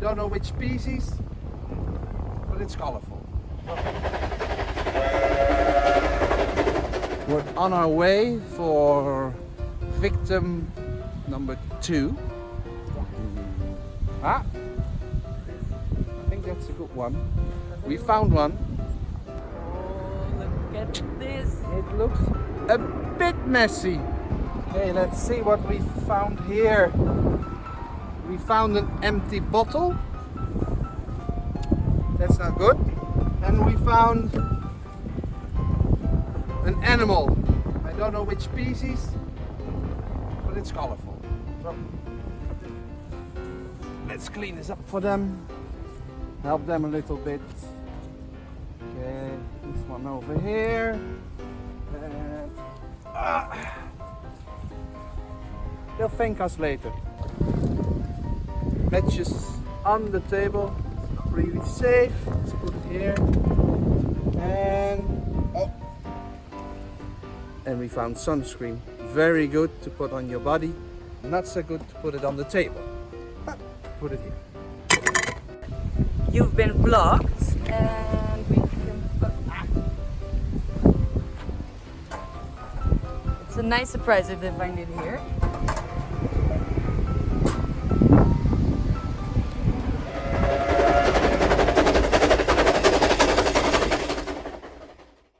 don't know which species, but it's colorful. We're on our way for victim number two. Ah, I think that's a good one. We found one. Oh, look at this. It looks a bit messy. Okay, let's see what we found here. We found an empty bottle. That's not good. And we found an animal. I don't know which species, but it's colorful. So let's clean this up for them. Help them a little bit. Okay, this one over here. And, ah. They'll thank us later. Matches on the table, really safe. Let's put it here. And oh. And we found sunscreen. Very good to put on your body. Not so good to put it on the table. But put it here. You've been blocked and we can... ah. It's a nice surprise if they find it here.